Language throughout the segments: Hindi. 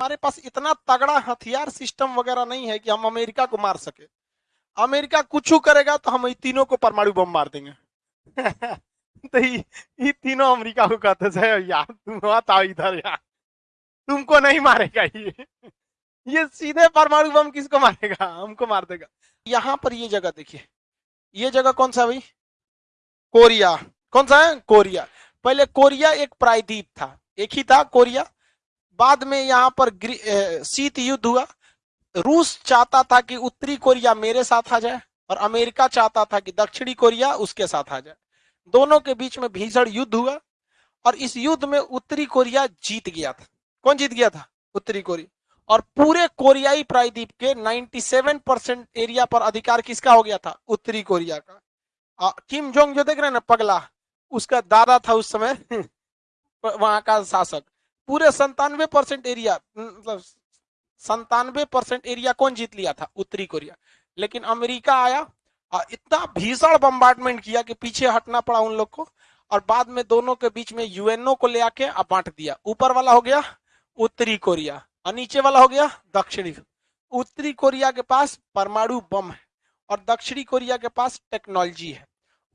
हमारे पास इतना तगड़ा हथियार सिस्टम वगैरह नहीं है कि हम अमेरिका को मार सके। अमेरिका कुछ करेगा तो हम तीनों को परमाणु बम मार देंगे। तो ये तीनों अमेरिका को कहते थे यार, तुम मत आओ इधर यार। तुमको नहीं मारेगा ये। ये सीधे परमाणु बम किसको मारेगा? हमको मार देगा। यहाँ पर ये जगह देखिए। ये जगह कौन सा भाई? कोरिया। कौन सा है? कोरिया। पहले कोरिया एक प्रायद्वीप था। एक ही था कोरिया। बाद में यहाँ पर शीत युद्ध हुआ। रूस चाहता था कि उत्तरी कोरिया मेरे साथ आ जाए और अमेरिका चाहता था कि दक्षिणी कोरिया उसके साथ आ जाए। दोनों के बीच में भीषण युद्ध हुआ और इस युद्ध में उत्तरी कोरिया जीत गया था। कौन जीत गया था? उत्तरी कोरिया। और पूरे कोरियाई प्रायद्वीप के 97 परसेंट एरिया पर अधिकार किसका हो गया था? उत्तरी कोरिया का। किम जोंग जो देख रहे हैं ना, पगला, उसका दादा था उस समय, वहाँ का शासक। पूरे संतानवे परसेंट एरिया मतलब संतानवे परसेंट एरिया कौन जीत लिया था? उत्तरी कोरिया। लेकिन अमेरिका आया और इतना भीषण बम्बार्टमेंट किया कि पीछे हटना पड़ा उन लोग को और बाद में दोनों के बीच में यूएनओ को ले आके बांट दिया। ऊपर वाला हो गया उत्तरी कोरिया और नीचे वाला हो गया दक्षिणी। उत्तरी कोरिया के पास परमाणु बम है और दक्षिणी कोरिया के पास टेक्नोलॉजी है।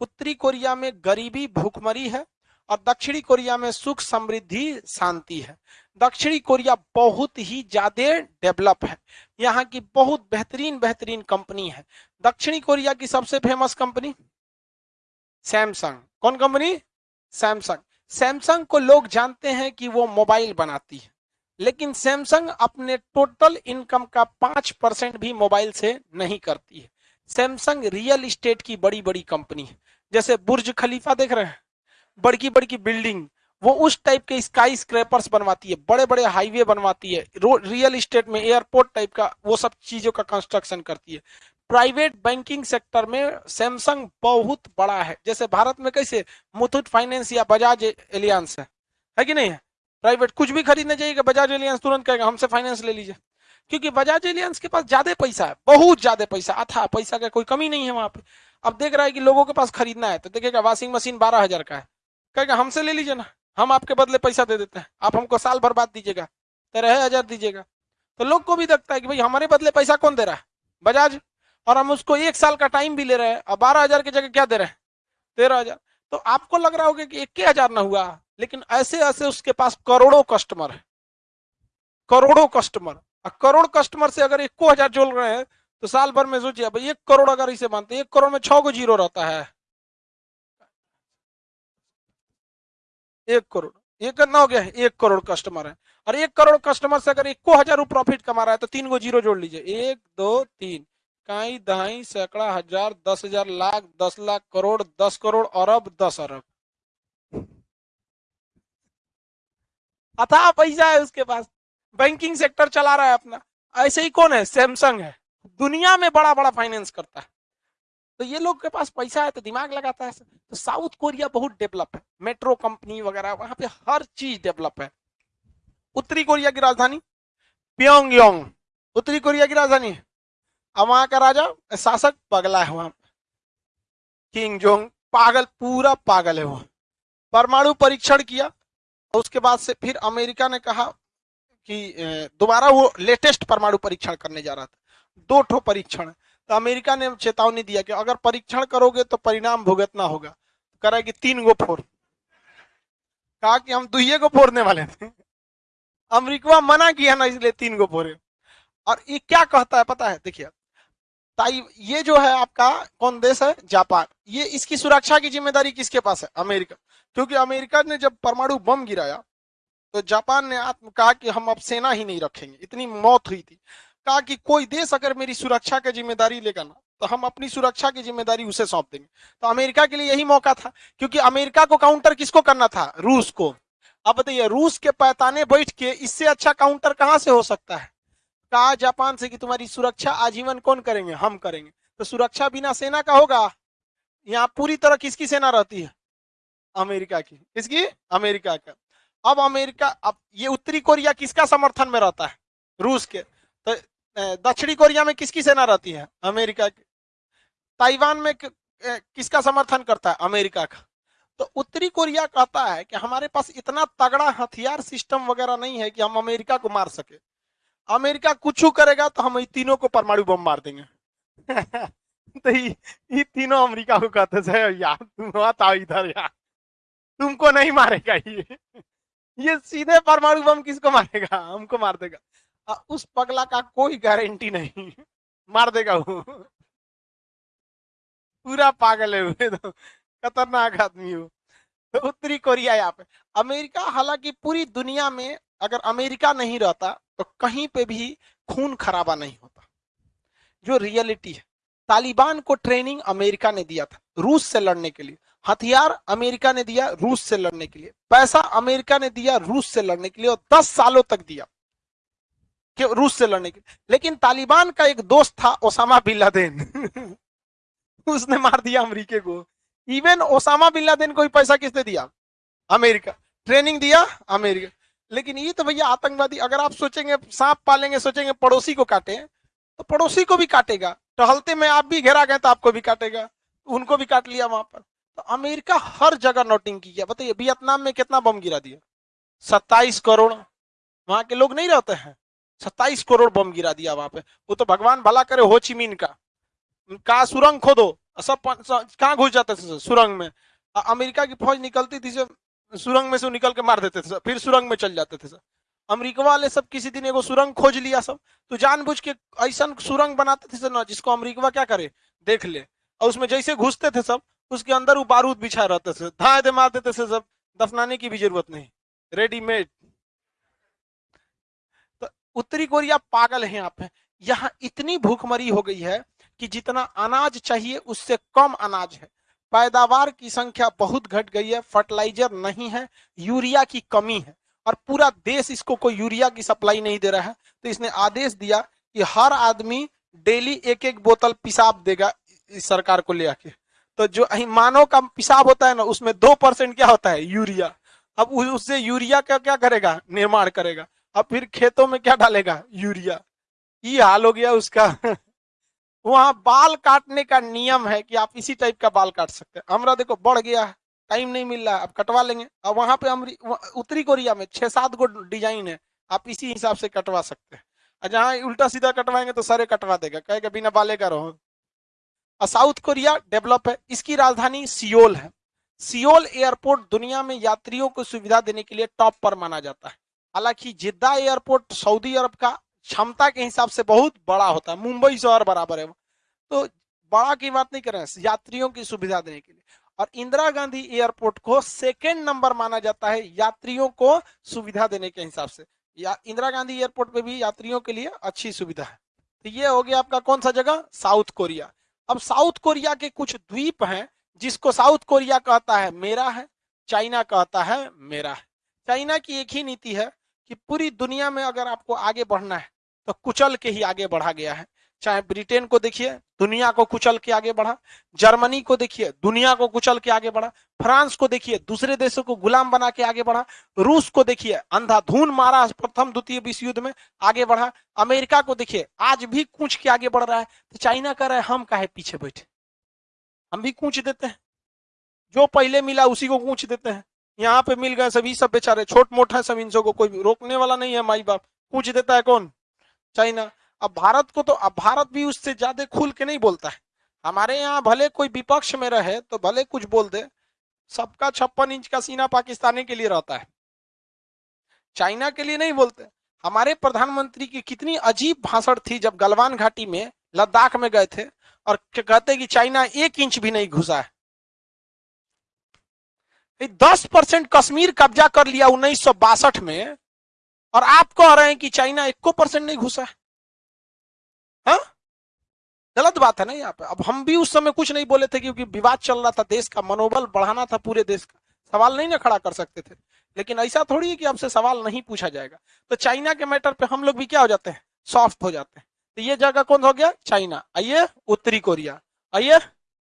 उत्तरी कोरिया में गरीबी, भूखमरी है। और दक्षिणी कोरिया में सुख समृद्धि, शांति है। दक्षिणी कोरिया बहुत ही ज़्यादा डेवलप है। यहाँ की बहुत बेहतरीन बेहतरीन कंपनी है। दक्षिणी कोरिया की सबसे फ़ेमस कंपनी? सैमसंग। कौन कंपनी? सैमसंग। सैमसंग को लोग जानते हैं कि वो मोबाइल बनाती है, लेकिन सैमसंग अपने टोटल इनकम का पाँच परसेंट भी मोबाइल से नहीं करती है। सैमसंग रियल इस्टेट की बड़ी बड़ी कंपनी है। जैसे बुर्ज खलीफा देख रहे हैं? बड़की बड़की बिल्डिंग, वो उस टाइप के स्काई स्क्रैपर्स बनवाती है बड़े बड़े हाईवे बनवाती है रियल इस्टेट में एयरपोर्ट टाइप का, वो सब चीज़ों का कंस्ट्रक्शन करती है। प्राइवेट बैंकिंग सेक्टर में सैमसंग बहुत बड़ा है, जैसे भारत में कैसे मुथुट फाइनेंस या बजाज एलियंस है है कि नहीं है? प्राइवेट कुछ भी खरीदने जाइएगा बजाज एलियंस तुरंत कहेगा, हमसे फाइनेंस ले लीजिए। क्योंकि बजाज एलियंस के पास ज़्यादा पैसा है, बहुत ज़्यादा पैसा, अथा, पैसा का कोई कमी नहीं है वहाँ पे। अब देख रहा है कि लोगों के पास खरीदना है तो देखेगा वॉशिंग मशीन बारह हज़ार का है। कहेगा, हमसे ले लीजिए ना। हम आपके बदले पैसा दे देते हैं। आप हमको साल भर बाद दीजिएगा, तेरह हज़ार दीजिएगा। तो लोग को भी लगता है कि भाई, हमारे बदले पैसा कौन दे रहा है? बजाज। और हम उसको एक साल का टाइम भी ले रहे हैं और बारह हज़ार की जगह क्या दे रहे हैं? तेरह हज़ार। तो आपको लग रहा होगा कि एक हज़ार ना हुआ, लेकिन ऐसे ऐसे उसके पास करोड़ों कस्टमर है। करोड़ों कस्टमर करोड़ कस्टमर से अगर एक हज़ार जोड़ रहे हैं तो साल भर में सोचिए भाई एक करोड़ अगर इसे मानते एक करोड़ में छह को ज़ीरो रहता है। एक करोड़। ये कितना हो गया है? एक करोड़ कस्टमर है। और एक करोड़ कस्टमर से अगर एक हज़ार प्रॉफिट कमा रहा है तो तीन को ज़ीरो जोड़ लीजिए। एक, दो, तीन। कई दहाई सैकड़ा हज़ार, दस हज़ार, लाख, दस लाख करोड़, दस करोड़, अरब, दस अरब। अथा पैसा है उसके पास। बैंकिंग सेक्टर चला रहा है अपना। ऐसे ही कौन है? सैमसंग है। दुनिया में बड़ा बड़ा फाइनेंस करता है। तो ये लोग के पास पैसा है तो दिमाग लगाता है तो साउथ कोरिया बहुत डेवलप है। मेट्रो कंपनी वगैरह, वहाँ पे हर चीज़ डेवलप है। उत्तरी कोरिया की राजधानी प्योंग योंग उत्तरी कोरिया की राजधानी अब वहाँ का राजा, शासक पगला है वहाँ। किंग जोंग, पागल, पूरा पागल है वो परमाणु परीक्षण किया, और उसके बाद से फिर अमेरिका ने कहा कि दोबारा वो लेटेस्ट परमाणु परीक्षण करने जा रहा था। दो ठो परीक्षण तो अमेरिका ने चेतावनी दिया कि अगर परीक्षण करोगे तो परिणाम भुगतना होगा। करेगी तीन गो फोर। कहा कि हम दुइये को फोड़ने वाले थे। अमेरिका मना किया ना, इसलिए तीन गो फोरे और ये क्या कहता है पता है? देखिए, ताई, ये जो है आपका, कौन देश है? जापान। ये इसकी सुरक्षा की ज़िम्मेदारी किसके पास है? अमेरिका। क्योंकि अमेरिका ने जब परमाणु बम गिराया तो जापान ने आत्म, कहा कि हम अब सेना ही नहीं रखेंगे। इतनी मौत हुई थी। कहा कि कोई देश अगर मेरी सुरक्षा की ज़िम्मेदारी लेगा ना तो हम अपनी सुरक्षा की ज़िम्मेदारी उसे सौंप देंगे। तो अमेरिका के लिए यही मौका था, क्योंकि अमेरिका को काउंटर किसको करना था? रूस को। अब बताइए, रूस के पैताने बैठ के इससे अच्छा काउंटर कहाँ से हो सकता है? कहा जापान से कि तुम्हारी सुरक्षा आजीवन कौन करेंगे? हम करेंगे। तो सुरक्षा बिना सेना का होगा? यहाँ पूरी तरह किसकी सेना रहती है? अमेरिका की। किसकी? अमेरिका का। अब अमेरिका, अब ये उत्तरी कोरिया किसका समर्थन में रहता है? रूस के। तो दक्षिणी कोरिया में किसकी सेना रहती है? अमेरिका की। ताइवान में किसका समर्थन करता है? अमेरिका का। तो उत्तरी कोरिया कहता है कि हमारे पास इतना तगड़ा हथियार सिस्टम वगैरह नहीं है कि हम अमेरिका को मार सके। अमेरिका कुछ करेगा तो हम तीनों को परमाणु बम मार देंगे। तो ये तीनों अमेरिका को कहते थे यार, तुम इधर यार। तुमको नहीं मारेगा ये। ये सीधे परमाणु बम किसको मारेगा? हमको मार देगा। उस पगला का कोई गारंटी नहीं। मार देगा वो। पूरा पागल है हुए तो खतरनाक आदमी हो तो उत्तरी कोरिया यहाँ पे। अमेरिका, हालाँकि पूरी दुनिया में अगर अमेरिका नहीं रहता तो कहीं पे भी खून खराबा नहीं होता। जो रियलिटी है, तालिबान को ट्रेनिंग अमेरिका ने दिया था, रूस से लड़ने के लिए। हथियार अमेरिका ने दिया रूस से लड़ने के लिए। पैसा अमेरिका ने दिया रूस से लड़ने के लिए और दस सालों तक दिया। कि रूस से लड़ने के लेकिन तालिबान का एक दोस्त था ओसामा बिन लादेन। उसने मार दिया अमेरिके को। इवन ओसामा बिन लादेन को भी पैसा किसने दिया? अमेरिका। ट्रेनिंग दिया अमेरिका। लेकिन ये तो भैया आतंकवादी, अगर आप सोचेंगे, सांप पालेंगे, सोचेंगे पड़ोसी को काटे तो पड़ोसी को भी काटेगा। टहलते में आप भी घेरा गए तो आपको भी काटेगा। उनको भी काट लिया वहाँ पर। तो अमेरिका हर जगह नोटिंग की बताइए, वियतनाम में कितना बम गिरा दिया? सत्ताईस करोड़। वहाँ के लोग नहीं रहते हैं। सत्ताईस करोड़ बम गिरा दिया वहाँ पे। वो तो भगवान भला करे, हो चिमीन का। का सुरंग खोदो। सब कहाँ घुस जाते थे सुरंग में? अमेरिका की फौज निकलती थी सुरंग में से निकल के मार देते थे फिर सुरंग में चल जाते थे अमेरिका वाले सब किसी दिन एगो सुरंग खोज लिया सब। तो जानबूझ के ऐसा सुरंग बनाते थे ना, जिसको अमेरिका क्या करे? देख ले। और उसमें जैसे घुसते थे सब, उसके अंदर वो बारूद बिछा रहते थे। धाए दे मार देते थे सब। दफनाने की भी ज़रूरत नहीं। रेडीमेड उत्तरी कोरिया पागल है यहाँ पे यहाँ इतनी भूखमरी हो गई है कि जितना अनाज चाहिए उससे कम अनाज है। पैदावार की संख्या बहुत घट गई है, फर्टिलाइज़र नहीं है, यूरिया की कमी है। और पूरा देश इसको कोई यूरिया की सप्लाई नहीं दे रहा है। तो इसने आदेश दिया कि हर आदमी डेली एक एक बोतल पिसाब देगा इस सरकार को ले आके। तो जो मानव का पिसाब होता है ना, उसमें दो परसेंट क्या होता है? यूरिया। अब उससे यूरिया का क्या करेगा? निर्माण करेगा। अब फिर खेतों में क्या डालेगा? यूरिया। ये हाल हो गया उसका। वहाँ बाल काटने का नियम है कि आप इसी टाइप का बाल काट सकते हैं। हमारा देखो, बढ़ गया टाइम नहीं मिल रहा है अब कटवा लेंगे। अब वहाँ पे उत्तरी कोरिया में छह सात गो डिज़ाइन है, आप इसी हिसाब से कटवा सकते हैं। और जहाँ उल्टा सीधा कटवाएँगे तो सारे कटवा देगा, कहेगा बिना बाले का रहो। और साउथ कोरिया डेवलप है, इसकी राजधानी सियोल है। सियोल एयरपोर्ट दुनिया में यात्रियों को सुविधा देने के लिए टॉप पर माना जाता है। हालाँकि जिद्दा एयरपोर्ट, सऊदी अरब का क्षमता के हिसाब से बहुत बड़ा होता है। मुंबई शहर बराबर है तो बड़ा की बात नहीं कर रहे हैं यात्रियों की सुविधा देने के लिए। और इंदिरा गांधी एयरपोर्ट को सेकेंड नंबर माना जाता है, यात्रियों को सुविधा देने के हिसाब से। या इंदिरा गांधी एयरपोर्ट पे भी यात्रियों के लिए अच्छी सुविधा है। तो ये हो गया आपका कौन सा जगह? South Korea. अब साउथ कोरिया के कुछ द्वीप हैं, जिसको साउथ कोरिया कहता है मेरा है, चाइना कहता है मेरा है। चाइना की एक ही नीति है कि पूरी दुनिया में अगर आपको आगे बढ़ना है तो कुचल के ही आगे बढ़ा गया है। चाहे ब्रिटेन को देखिए, दुनिया को कुचल के आगे बढ़ा, जर्मनी को देखिए, दुनिया को कुचल के आगे बढ़ा, फ्रांस को देखिए, दूसरे देशों को गुलाम बना के आगे बढ़ा, रूस को देखिए, अंधाधुन मारा प्रथम द्वितीय विश्व युद्ध में आगे बढ़ा, अमेरिका को देखिए, आज भी कूच के आगे बढ़ रहा है तो चाइना कह रहा हम काहे पीछे बैठे? हम भी कूच देते हैं। जो पहले मिला उसी को कूच देते हैं। यहाँ पे मिल गए सभी सब बेचारे छोट मोट है सब इनसों को कोई रोकने वाला नहीं है, माई बाप। पूछ देता है कौन? चाइना। अब भारत को तो अब भारत भी उससे ज़्यादा खुल के नहीं बोलता है। हमारे यहाँ भले कोई विपक्ष में रहे तो भले कुछ बोल दे, सबका छप्पन इंच का सीना पाकिस्तानी के लिए रहता है। चाइना के लिए नहीं बोलते। हमारे प्रधानमंत्री की कितनी अजीब भाषण थी जब गलवान घाटी में, लद्दाख में गए थे, और कहते कि चाइना एक इंच भी नहीं घुसा है। दस परसेंट कश्मीर कब्जा कर लिया उन्नीस सौ बासठ में, और आप कह रहे हैं कि चाइना एक परसेंट नहीं घुसा है। हा? गलत बात है ना यहाँ पे। अब हम भी उस समय कुछ नहीं बोले थे क्योंकि विवाद चल रहा था देश का, मनोबल बढ़ाना था पूरे देश का। सवाल नहीं ना खड़ा कर सकते थे। लेकिन ऐसा थोड़ी है कि आपसे सवाल नहीं पूछा जाएगा। तो चाइना के मैटर पे हम लोग भी क्या हो जाते हैं? सॉफ्ट हो जाते हैं। तो ये जगह कौन हो गया? चाइना। आइए, उत्तरी कोरिया। आइए